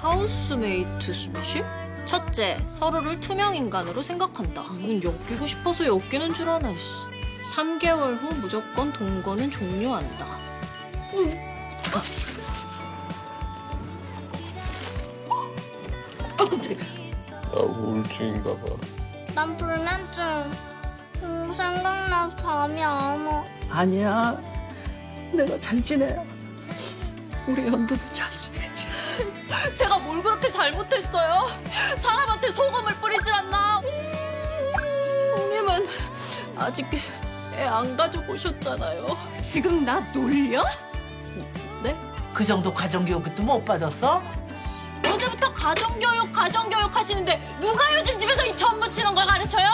하우스메이트 스십? 첫째, 서로를 투명 인간으로 생각한다. 엮이고 싶어서 엮이는 줄 아나. 씨. 3개월 후 무조건 동거는 종료한다. 아 깜짝이야. 나 우울증인가 봐. 난 불면증. 음, 생각나서 잠이 안 와. 아니야. 내가 잘 지내. 우리 연두도 잘 그렇게 잘못했어요? 사람한테 소금을 뿌리질 않나? 형님은 아직 애 안 가지고 오셨잖아요. 지금 나 놀려? 네? 그 정도 가정교육도 못 받았어? 어제부터 가정교육, 가정교육 하시는데 누가 요즘 집에서 이전 붙이는 걸 가르쳐요?